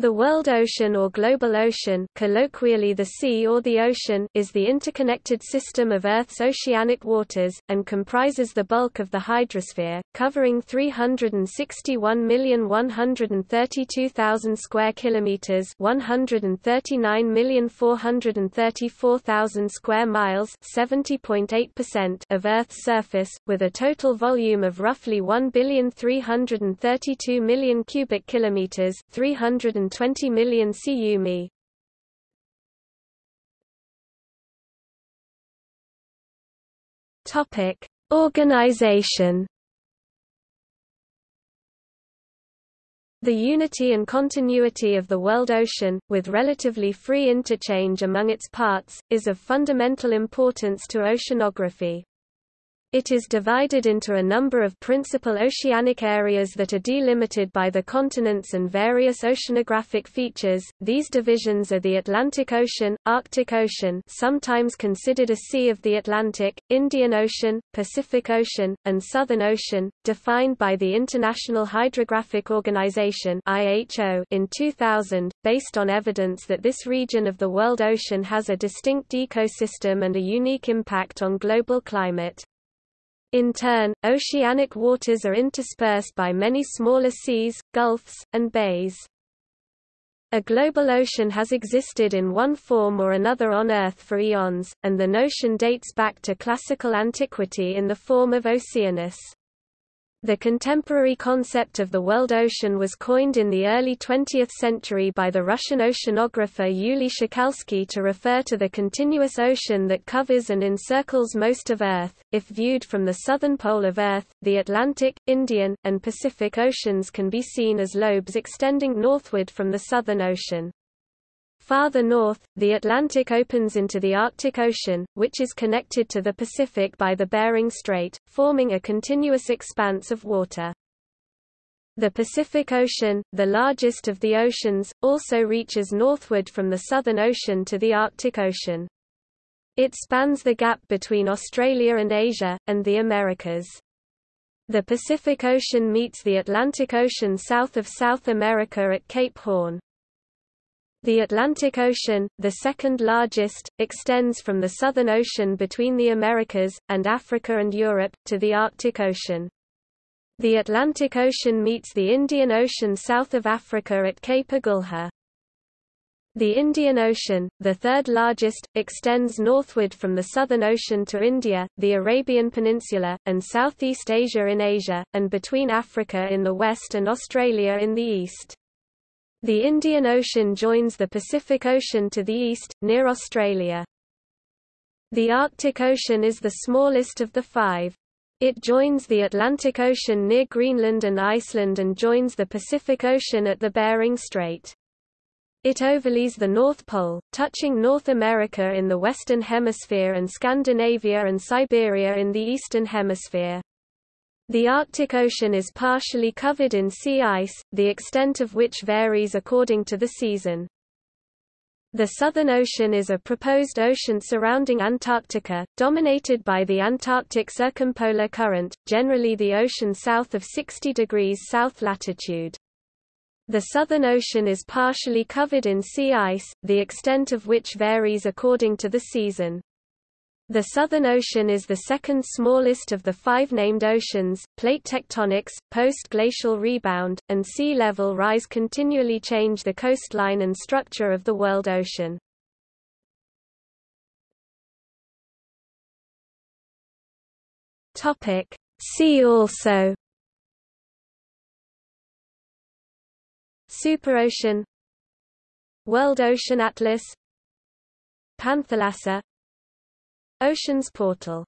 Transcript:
The world ocean or global ocean colloquially the sea or the ocean is the interconnected system of Earth's oceanic waters, and comprises the bulk of the hydrosphere, covering 361,132,000 square kilometers 139,434,000 square miles 70.8% of Earth's surface, with a total volume of roughly 1,332 million cubic kilometers 300 120 million cu Topic: Organization. The unity and continuity of the world ocean, with relatively free interchange among its parts, is of fundamental importance to oceanography. It is divided into a number of principal oceanic areas that are delimited by the continents and various oceanographic features. These divisions are the Atlantic Ocean, Arctic Ocean, sometimes considered a sea of the Atlantic, Indian Ocean, Pacific Ocean, and Southern Ocean, defined by the International Hydrographic Organization (IHO) in 2000, based on evidence that this region of the world ocean has a distinct ecosystem and a unique impact on global climate. In turn, oceanic waters are interspersed by many smaller seas, gulfs, and bays. A global ocean has existed in one form or another on Earth for eons, and the notion dates back to classical antiquity in the form of Oceanus. The contemporary concept of the world ocean was coined in the early 20th century by the Russian oceanographer Yuli Shokalsky to refer to the continuous ocean that covers and encircles most of Earth. If viewed from the southern pole of Earth, the Atlantic, Indian, and Pacific Oceans can be seen as lobes extending northward from the Southern Ocean. Farther north, the Atlantic opens into the Arctic Ocean, which is connected to the Pacific by the Bering Strait, forming a continuous expanse of water. The Pacific Ocean, the largest of the oceans, also reaches northward from the Southern Ocean to the Arctic Ocean. It spans the gap between Australia and Asia, and the Americas. The Pacific Ocean meets the Atlantic Ocean south of South America at Cape Horn. The Atlantic Ocean, the second largest, extends from the Southern Ocean between the Americas, and Africa and Europe, to the Arctic Ocean. The Atlantic Ocean meets the Indian Ocean south of Africa at Cape Agulha. The Indian Ocean, the third largest, extends northward from the Southern Ocean to India, the Arabian Peninsula, and Southeast Asia in Asia, and between Africa in the west and Australia in the east. The Indian Ocean joins the Pacific Ocean to the east, near Australia. The Arctic Ocean is the smallest of the five. It joins the Atlantic Ocean near Greenland and Iceland and joins the Pacific Ocean at the Bering Strait. It overlays the North Pole, touching North America in the Western Hemisphere and Scandinavia and Siberia in the Eastern Hemisphere. The Arctic Ocean is partially covered in sea ice, the extent of which varies according to the season. The Southern Ocean is a proposed ocean surrounding Antarctica, dominated by the Antarctic Circumpolar Current, generally the ocean south of 60 degrees south latitude. The Southern Ocean is partially covered in sea ice, the extent of which varies according to the season. The Southern Ocean is the second smallest of the five named oceans. Plate tectonics, post-glacial rebound, and sea level rise continually change the coastline and structure of the world ocean. Topic: See also Superocean World Ocean Atlas Panthalassa Oceans Portal